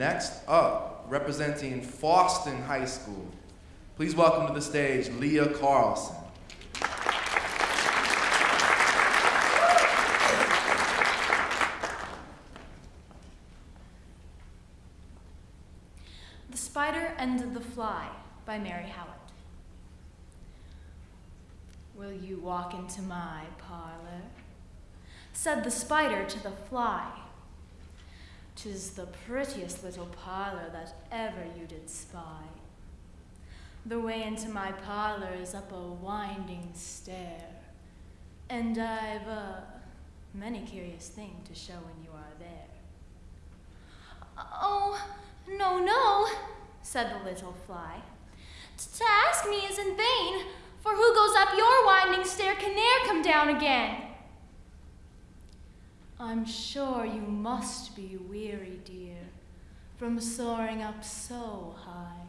Next up, representing Foston High School, please welcome to the stage Leah Carlson. The Spider and the Fly by Mary Howitt. Will you walk into my parlor? Said the spider to the fly. Tis the prettiest little parlor that ever you did spy. The way into my parlor is up a winding stair, and I've a many curious thing to show when you are there. Oh, no, no, said the little fly. To ask me is in vain, for who goes up your winding stair can ne'er come down again. I'm sure you must be weary, dear, from soaring up so high.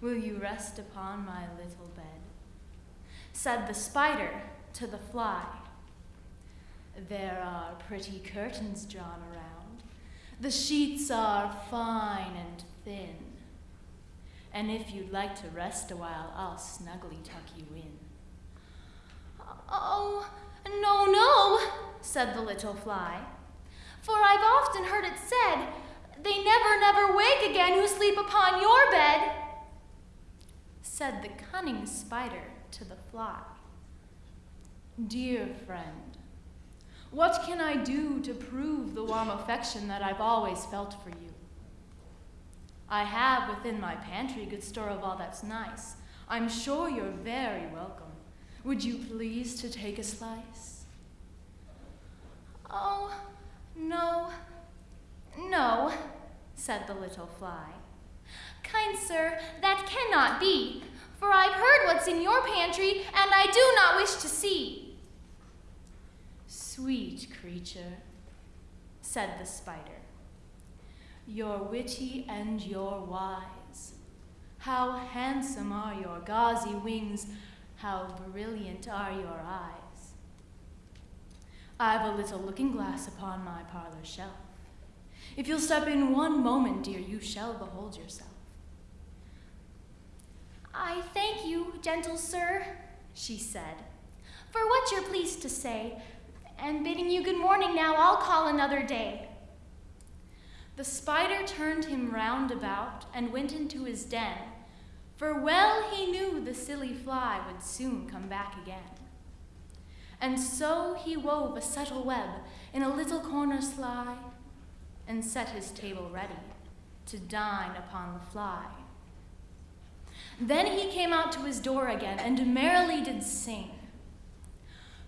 Will you rest upon my little bed? Said the spider to the fly. There are pretty curtains drawn around. The sheets are fine and thin. And if you'd like to rest a while, I'll snugly tuck you in. Oh, no, no, said the little fly. For I've often heard it said, they never, never wake again who sleep upon your bed. Said the cunning spider to the fly. Dear friend, what can I do to prove the warm affection that I've always felt for you? I have within my pantry good store of all that's nice. I'm sure you're very welcome. Would you please to take a slice? Oh, no, no, said the little fly. Kind sir, that cannot be, for I've heard what's in your pantry, and I do not wish to see. Sweet creature, said the spider, you're witty and you're wise. How handsome are your gauzy wings, how brilliant are your eyes. I've a little looking glass upon my parlor shelf. If you'll step in one moment, dear, you shall behold yourself. I thank you, gentle sir, she said, for what you're pleased to say, and bidding you good morning now, I'll call another day. The spider turned him round about and went into his den, for well he knew the silly fly would soon come back again. And so he wove a subtle web in a little corner sly, and set his table ready to dine upon the fly. Then he came out to his door again, and merrily did sing.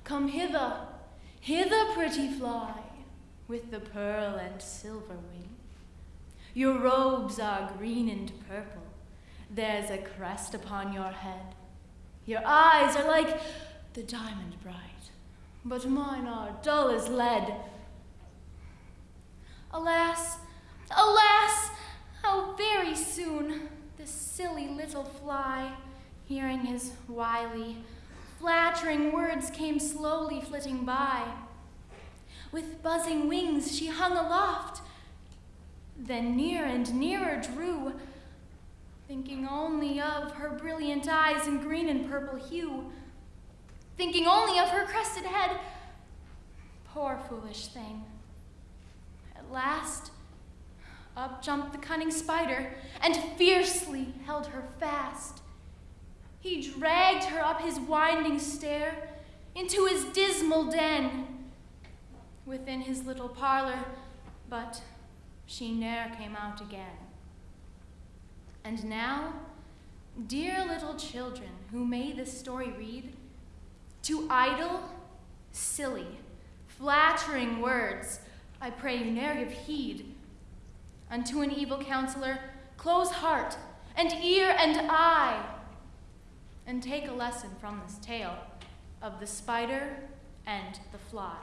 Come hither, hither, pretty fly, with the pearl and silver wing. Your robes are green and purple. There's a crest upon your head. Your eyes are like the diamond bright, but mine are dull as lead. Alas, alas, how very soon this silly little fly, hearing his wily, flattering words, came slowly flitting by. With buzzing wings she hung aloft, then near and nearer drew, thinking only of her brilliant eyes in green and purple hue, thinking only of her crested head. Poor foolish thing. At last, up jumped the cunning spider and fiercely held her fast. He dragged her up his winding stair into his dismal den within his little parlor, but she ne'er came out again. And now, dear little children who may this story read, to idle, silly, flattering words, I pray you ne'er give heed. Unto an evil counselor, close heart and ear and eye, and take a lesson from this tale of the spider and the fly.